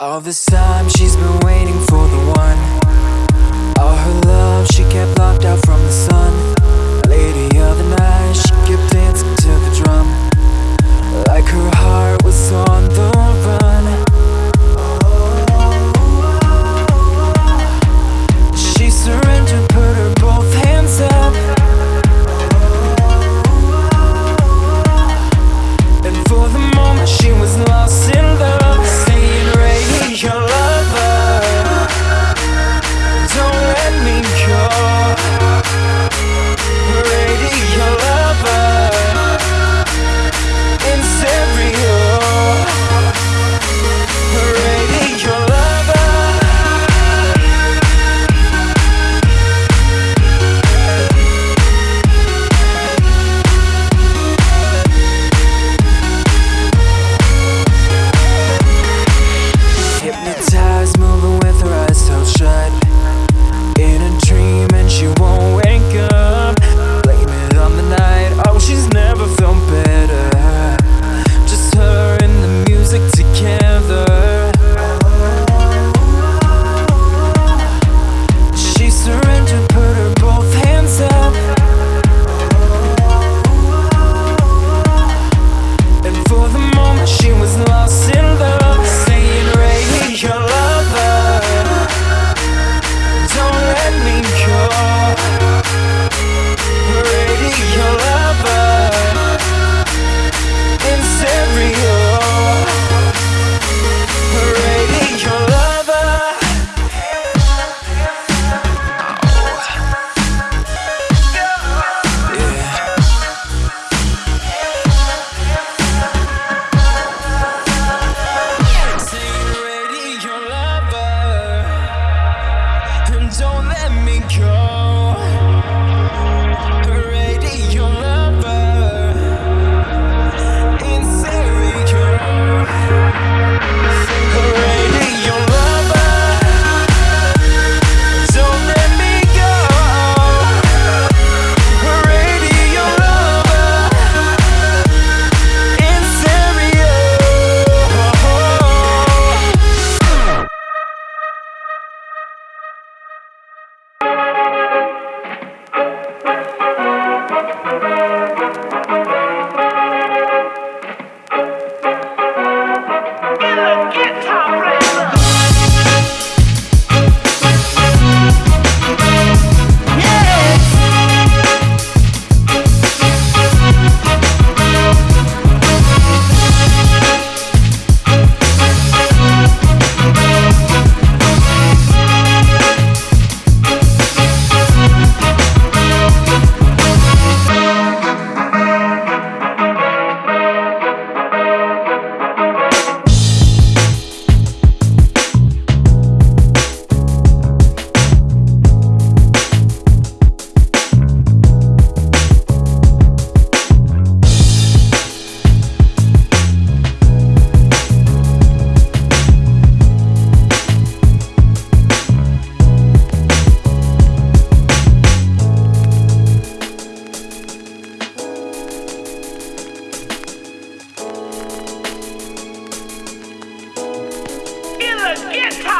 All this time she's been waiting for the one. All her love she kept locked out from the sun. Lady of the night she kept dancing to the drum. Like her heart was on the You're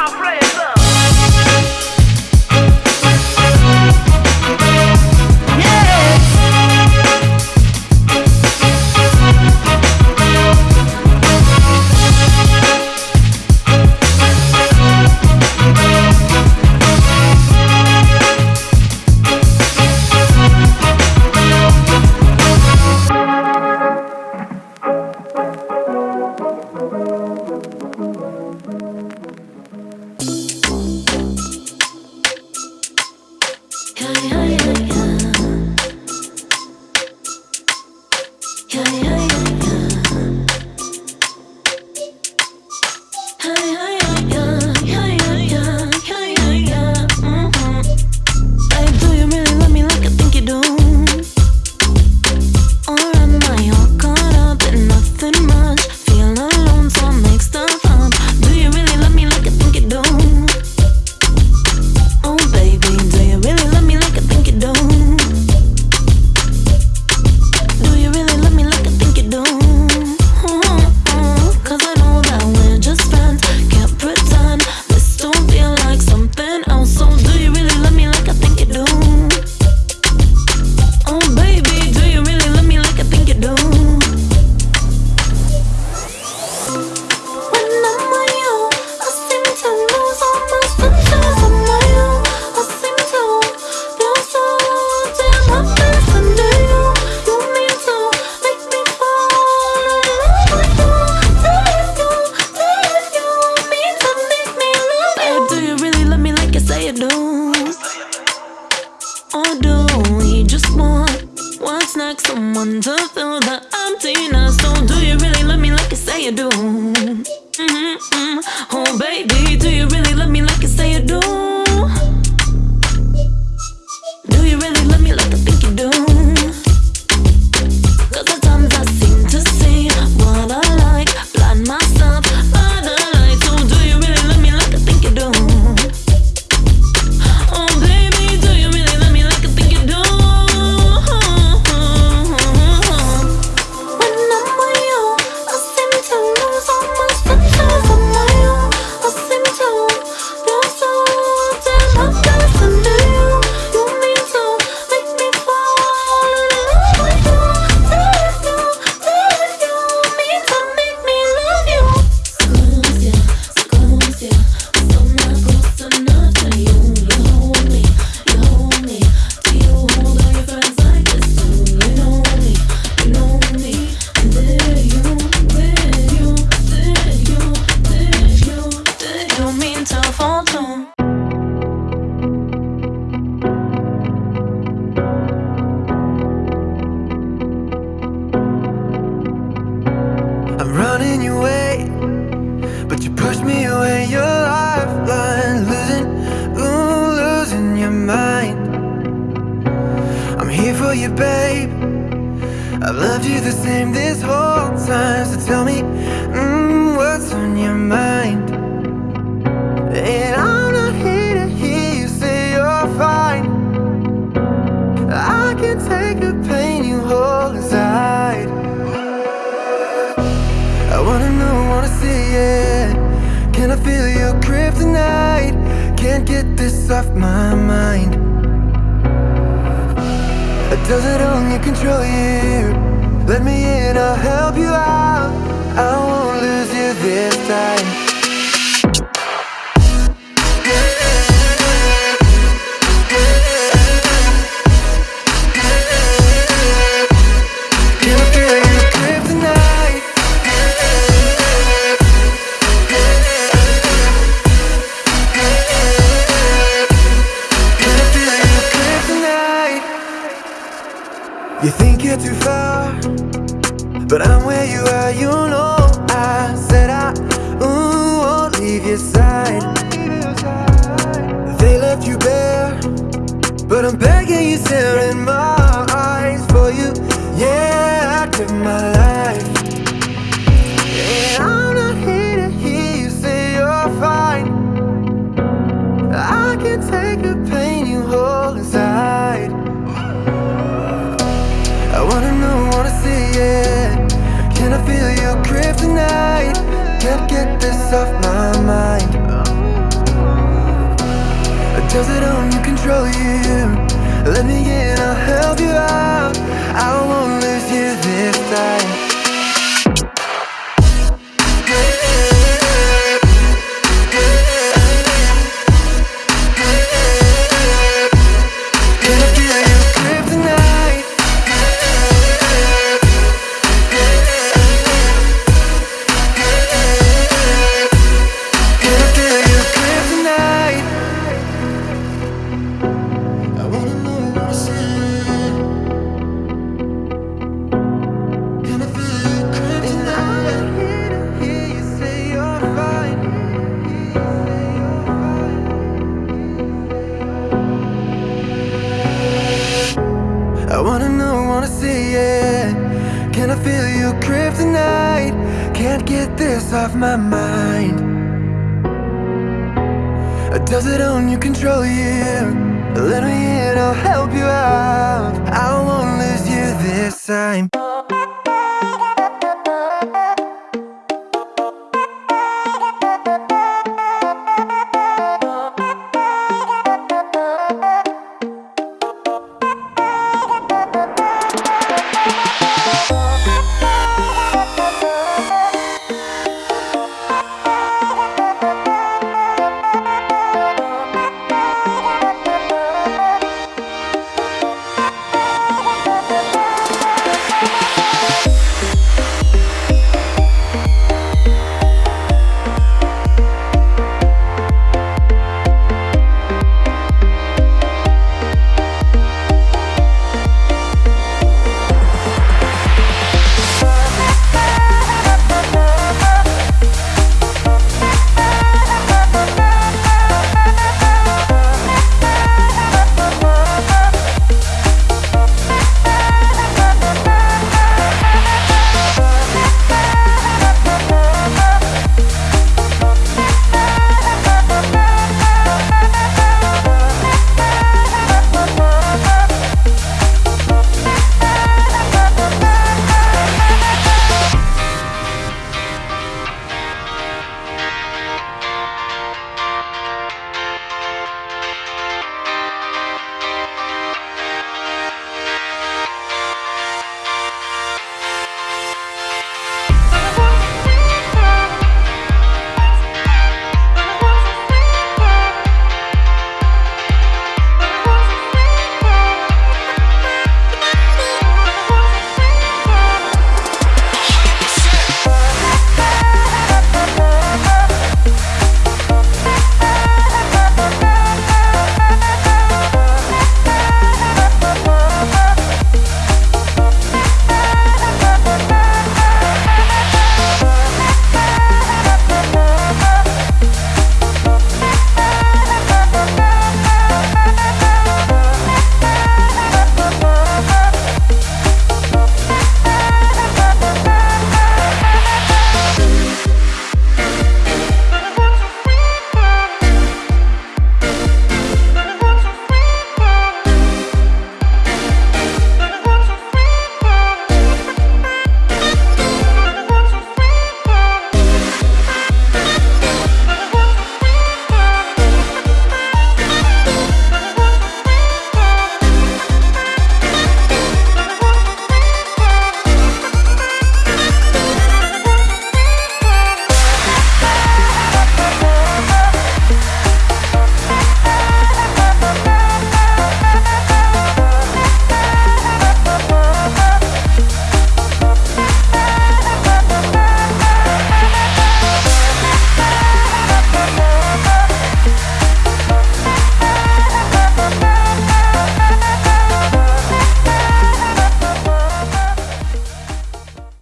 I'll for you, babe. I've loved you the same this whole time. So tell me, mm, what's on your mind? And I'm not here to hear you say you're fine. I can take the pain you hold inside. I wanna know, wanna see it. Can I feel your kryptonite? Can't get this off my mind. Does it only control you? Let me in, I'll help you out. I won't lose you this time. Wanna see it. Can I feel your kryptonite? Can't get this off my mind. Does it only control you? Let me in, I'll help you out. I won't lose you this time. Can I feel your kryptonite? Can't get this off my mind. Does it own you, control you? Let me in, I'll help you out. I won't lose you this time.